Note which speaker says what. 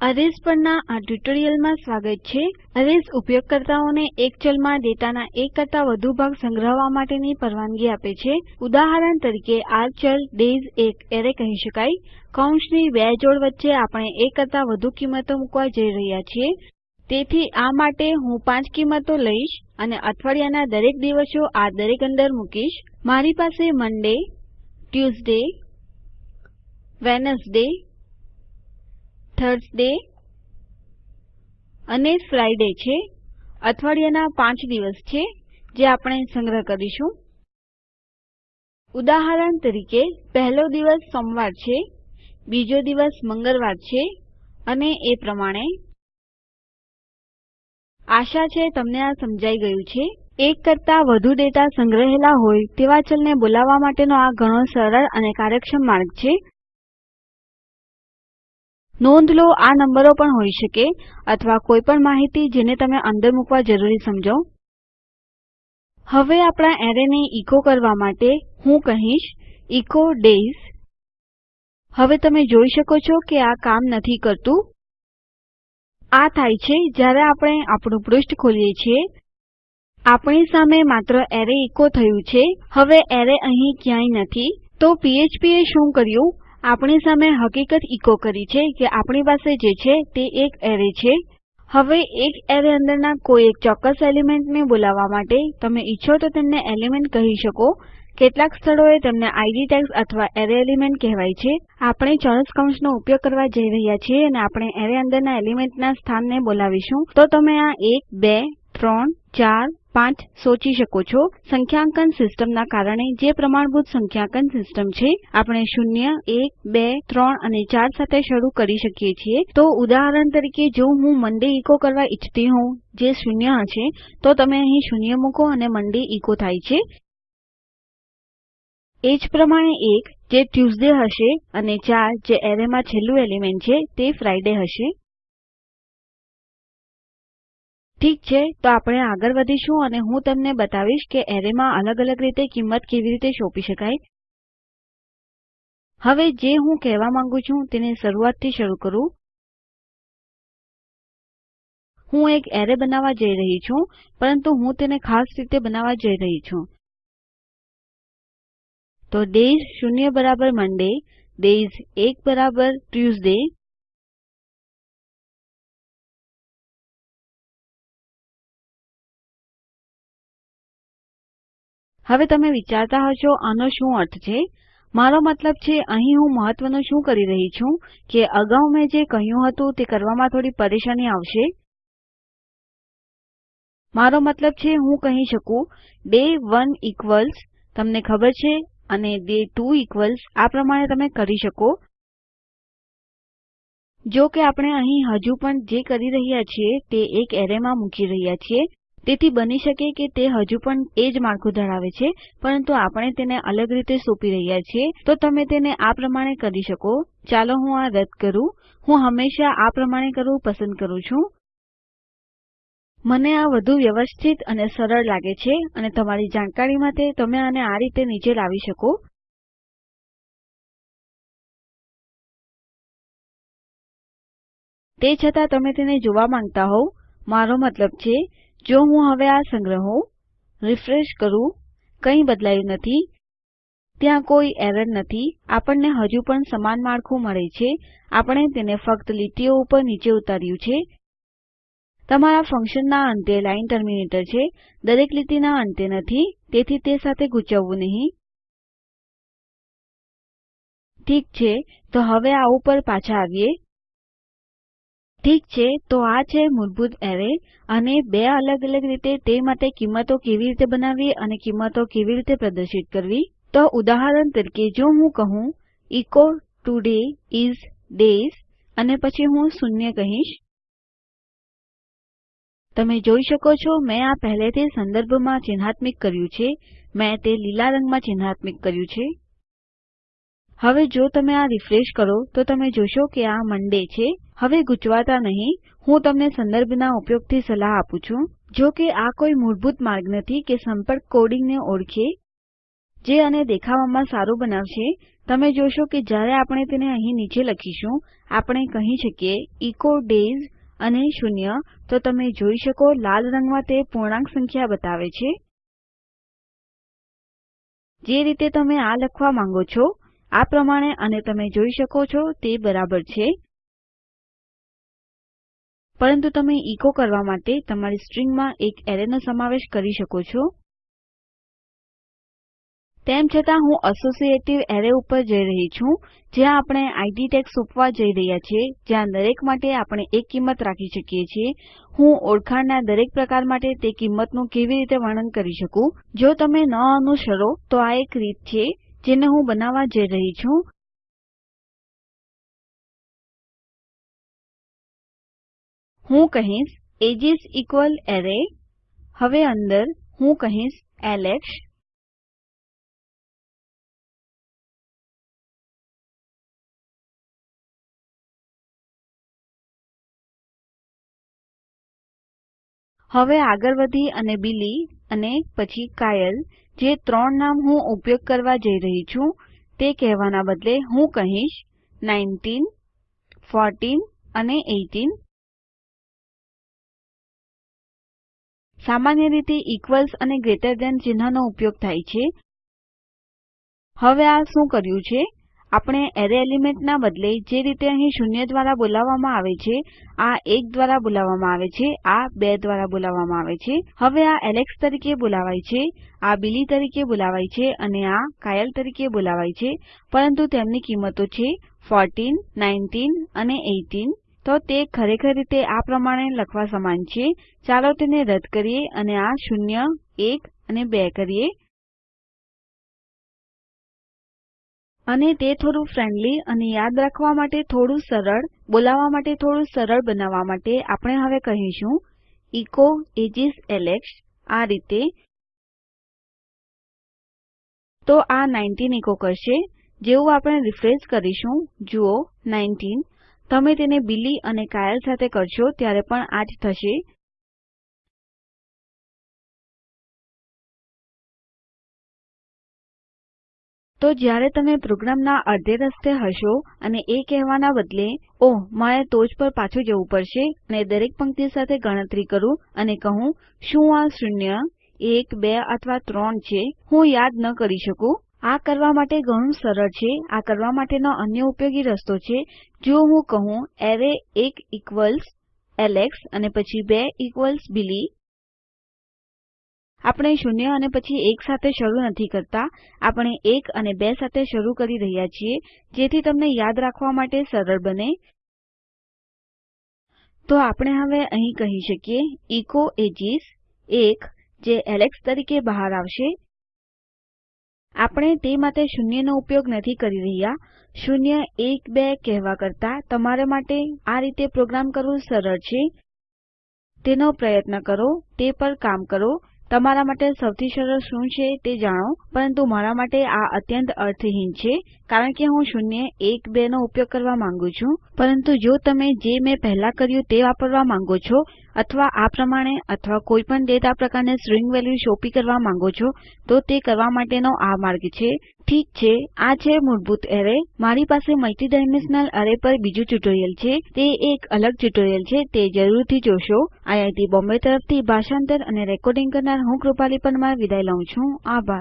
Speaker 1: અરેઝ પરના આ ટ્યુટોરીયલમાં સ્વાગત છે. અરેઝ ઉપયોગકર્તાઓને એક ચલમાં ડેટાના એક કરતાં વધુ ભાગ સંગ્રહવા માટેની પરવાનગી આપે છે. ઉદાહરણ તરીકે, આ ચલ ડેયઝ એક એરે કહી શકાય. કૌંસની બે જોડ વચ્ચે આપણે એક કરતાં વધુ કિંમતો મૂકવા જઈ રહ્યા છીએ. તેથી આ માટે હું પાંચ કિંમતો લઈશ અને અઠવાડિયાના દરેક દિવસો આ દરેક અંદર મૂકીશ. મારી પાસે મન્ડે ટ્યુઝડે વેડનેસડે થર્સડે અને ફ્રાઇડે છે. અઠવાડિયાના પાંચ દિવસ છે, જે આપણે સંગ્રહ કરીશું. ઉદાહરણ તરીકે, પહેલો દિવસ સોમવાર છે, બીજો દિવસ મંગળવાર છે, અને એ પ્રમાણે. આશા છે તમને આ સમજાઈ ગયું છે. એક કરતાં વધુ ડેટા સંગ્રહેલા હોય તેવા ચલને બોલાવવા માટેનો આ ઘણો સરળ અને કાર્યક્ષમ માર્ગ છે. નોંધ લો આ નંબરો પણ હોઈ શકે અથવા કોઈ પણ માહિતી જેને તમે અંદર મૂકવા જરૂરી સમજો. હવે આપણા એરેને ઇકો કરવા માટે હું કહીશ, ઇકો ડેયઝ. હવે તમે જોઈ શકો છો કે આ કામ નથી કરતું. આ થાય છે જ્યારે આપણે આપણું પૃષ્ઠ ખોલીએ છીએ. આપણી સામે માત્ર એરે ઇકો થયું છે. હવે એરે અહીં ક્યાંય નથી. તો પીએચપીએ શું કર્યું? આપણી સામે હકીકત ઇકો કરી છે કે આપણી પાસે જે છે તે એક એરે છે. હવે એક એરે અંદરના કોઈ એક ચોક્કસ એલિમેન્ટને બોલાવવા માટે તમે ઈચ્છો તો તેમને એલિમેન્ટ કહી શકો. કેટલાક સ્થળોએ તેમને આઈડી ટેગ્સ અથવા એરે એલિમેન્ટ કહેવાય છે. આપણે ચોરસ કૌંસનો ઉપયોગ કરવા જઈ રહ્યા છીએ અને આપણે એરે અંદરના એલિમેન્ટના સ્થાનને બોલાવીશું. તો તમે આ એક, બે, ત્રણ, ચાર પાંચ સોચી શકો છો. સંખ્યાંકન સિસ્ટમના કારણે જે પ્રમાણભૂત સંખ્યાંકન સિસ્ટમ છે, આપણે શૂન્ય, એક, બે, ત્રણ અને ચાર સાથે શરૂ કરી શકીએ છીએ. તો ઉદાહરણ તરીકે જો હું મન્ડે ઇકો કરવા ઈચ્છતી હોઉં, જે શૂન્ય હશે, તો તમે અહીં શૂન્ય મૂકો અને મન્ડે ઇકો થાય છે. એ જ પ્રમાણે એક, જે ટ્યુઝડે હશે, અને ચાર, જે એરેમાં છેલ્લું એલિમેન્ટ છે, તે ફ્રાઇડે હશે. ઠીક છે, તો આપણે આગળ વધીશું અને હું તમને બતાવીશ કે એરેમાં અલગ અલગ રીતે કિંમત કેવી રીતે સોંપી શકાય. હવે જે હું કહેવા માંગુ છું તેને શરૂઆતથી શરૂ કરું. હું એક એરે બનાવવા જઈ રહી છું, પરંતુ હું તેને ખાસ રીતે બનાવવા જઈ રહી છું. તો ડેયઝ શૂન્ય બરાબર મંડે ડેયઝ એક બરાબર ટ્યુઝડે હવે તમે વિચારતા હશો, આનો શું અર્થ છે? મારો મતલબ છે, અહીં હું મહત્વનું શું કરી રહી છું? કે અગાઉ મેં જે કહ્યું હતું તે કરવામાં થોડી પરેશાની આવશે? મારો મતલબ છે, હું કહી શકું ડે 1 ઇક્વલ્સ, તમને ખબર છે? અને ડે 2 ઇક્વલ્સ, આ પ્રમાણે તમે કરી શકો. જો કે આપણે અહીં હજુ પણ જે કરી રહ્યા છીએ તે એક એરેમાં મૂકી રહ્યા છીએ. તેથી બની શકે કે તે હજુ પણ એ જ માળખું ધરાવે છે, પરંતુ આપણે તેને અલગ રીતે સોંપી રહ્યા છીએ, તો તમે તેને આ પ્રમાણે કરી શકો. ચાલો હું આ રદ કરું. હું હંમેશા આ પ્રમાણે કરવું પસંદ કરું છું. મને આ વધુ વ્યવસ્થિત અને સરળ લાગે છે અને તમારી જાણકારી માટે તમે આને આ રીતે નીચે લાવી શકો. તે છતાં તમે તેને જોવા માંગતા હોવ. મારો મતલબ છે જો હું હવે આ સંગ્રહું, રીફ્રેશ કરું, કંઈ બદલાયું નથી, ત્યાં કોઈ એરર નથી, આપણને હજુ પણ સમાન માળખું મળે છે, આપણે તેને ફક્ત લીટીઓ ઉપર નીચે ઉતાર્યું છે. તમારા ફંક્શનના અંતે લાઈન ટર્મિનેટર છે, દરેક લીટીના અંતે નથી, તેથી તે સાથે ગૂંચવવું નહીં. ઠીક છે, તો હવે આ ઉપર પાછા આવીએ. ઠીક છે, તો આ છે મૂળભૂત એરે અને બે અલગ અલગ રીતે તે માટે કિંમતો કેવી રીતે બનાવવી અને કિંમતો કેવી રીતે પ્રદર્શિત કરવી? તો ઉદાહરણ તરીકે જો હું કહું એચો ટુડે ઇસ ડેયઝ અને પછી હું શૂન્ય કહીશ. તમે જોઈ શકો છો, મેં આ પહેલેથી સંદર્ભમાં ચિન્હાત્મિક કર્યું છે. મેં તે લીલા રંગમાં ચિન્હાત્મિક કર્યું છે. હવે જો તમે આ રીફ્રેશ કરો, તો તમે જોશો કે આ મોન્ડે છે. હવે ગૂંચવાતા નહીં. હું તમને સંદર્ભના ઉપયોગથી સલાહ આપું છું. જો કે આ કોઈ મૂળભૂત માર્ગ નથી કે સંપર્ક કોડિંગને ઓળખે, જે આને દેખાવામાં સારું બનાવશે. તમે જોશો કે જ્યારે આપણે તેને અહીં નીચે લખીશું, આપણે કહી શકીએ ઇકો ડેઝ અને શૂન્ય તો તમે જોઈ શકો, લાલ રંગમાં તે પૂર્ણાંક સંખ્યા બતાવે છે. જે રીતે તમે આ લખવા માંગો છો આ પ્રમાણે અને તમે જોઈ શકો છો તે બરાબર છે. પરંતુ તમે ઇકો કરવા માટે તમારી સ્ટ્રીંગમાં એક એરેનો સમાવેશ કરી શકો છો. તેમ છતાં હું અસોસિએટિવ એરે ઉપર જઈ રહી છું, જ્યાં આપણે આઈડી ટેગ્સ સોંપવા જઈ રહ્યા છીએ, જ્યાં દરેક માટે આપણે એક કિંમત રાખી શકીએ છીએ. હું ઓળખાણના દરેક પ્રકાર માટે તે કિંમતનું કેવી રીતે વર્ણન કરી શકું? જો તમે ન અનુસરો, તો આ એક રીત છે. જેને હું બનાવવા જઈ રહી છું. હું કહીશ એજીસ ઇક્વલ એરે હવે અંદર, હું કહીશ એલેક્સ હવે આગળ વધી અને બિલી અને પછી કાયલ, જે ત્રણ નામ હું ઉપયોગ કરવા જઈ રહી છું, તે કહેવાના બદલે હું કહીશ 19 14 અને 18 સામાન્ય રીતે ઇક્વલ્સ અને ગ્રેટર ધેન ચિહ્નનો ઉપયોગ થાય છે. હવે આ શું કર્યું છે? આપણે એરે એલિમેન્ટના બદલે જે રીતે અહીં શૂન્ય દ્વારા બોલાવવામાં આવે છે, આ એક દ્વારા બોલાવવામાં આવે છે, આ બે દ્વારા બોલાવવામાં આવે છે. હવે આ એલેક્સ તરીકે બોલાવાય છે, આ બિલી તરીકે બોલાવાય છે અને આ કાયલ તરીકે બોલાવાય છે. પરંતુ તેમની કિંમતો છે 14 19 અને 18 તો તે ખરેખર રીતે આ પ્રમાણે લખવા સમાન છે. ચાલો તેને રદ કરીએ અને આ શૂન્ય, એક અને બે કરીએ. અને તે થોડું ફ્રેન્ડલી અને યાદ રાખવા માટે થોડું સરળ, બોલાવવા માટે થોડું સરળ બનાવવા માટે આપણે હવે કહીશું એચો એજીસ એલેક્સ આ રીતે. તો આ 19 એચો કરશે. જેવું આપણે રીફ્રેશ કરીશું, જુઓ 19 તમે તેને બિલી અને કાયલ સાથે કરશો ત્યારે પણ આ જ થશે. તો જ્યારે તમે પ્રોગ્રામના અડધે રસ્તે હશો અને એ કહેવાના બદલે, ઓહ, મારે ટોચ પર પાછું જવું પડશે, અને દરેક પંક્તિ સાથે ગણતરી કરું અને કહું, શું આ શૂન્ય, એક, બે અથવા ત્રણ છે? હું યાદ ન કરી શકું. આ કરવા માટે ઘણું સરળ છે. આ કરવા માટેનો અન્ય ઉપયોગી રસ્તો છે. જો હું કહું, એરે એક ઇક્વલ્સ એલેક્સ અને પછી બે ઇક્વલ્સ બિલી આપણે શૂન્ય અને પછી એક સાથે શરૂ નથી કરતા. આપણે એક અને બે સાથે શરૂ કરી રહ્યા છીએ, જેથી તમને યાદ રાખવા માટે સરળ બને. તો આપણે હવે અહીં કહી શકીએ એચો એજીસ 1 જે એલેક્સ તરીકે બહાર આવશે. આપણે તે માટે શૂન્યનો ઉપયોગ નથી કરી રહ્યા. શૂન્ય એક બે કહેવા કરતા તમારા માટે આ રીતે પ્રોગ્રામ કરવું સરળ છે. તેનો પ્રયત્ન કરો, તે પર કામ કરો. તમારા માટે સૌથી સરળ શું છે તે જાણો, પરંતુ મારા માટે આ અત્યંત અર્થહીન છે, કારણ કે હું શૂન્ય, એક, બે નો ઉપયોગ કરવા માંગુ છું. પરંતુ જો તમે જે મેં પહેલા કર્યું તે વાપરવા માંગો છો અથવા આ પ્રમાણે અથવા કોઈપણ ડેટા પ્રકારને સ્ટ્રીંગ વેલ્યુ સોંપી કરવા માંગો છો, તો તે કરવા માટેનો આ માર્ગ છે. ઠીક છે, આ છે મૂળભૂત એરે. મારી પાસે મલ્ટીડાયમેન્શનલ એરે પર બીજું ટ્યુટોરીયલ છે. તે એક અલગ ટ્યુટોરીયલ છે. તે જરૂરથી જોશો. આઈઆઈટી બોમ્બે તરફથી ભાષાંતર અને રેકોર્ડિંગ કરનાર હું કૃપાલી પરમાર વિદાય લઉં છું. આભાર.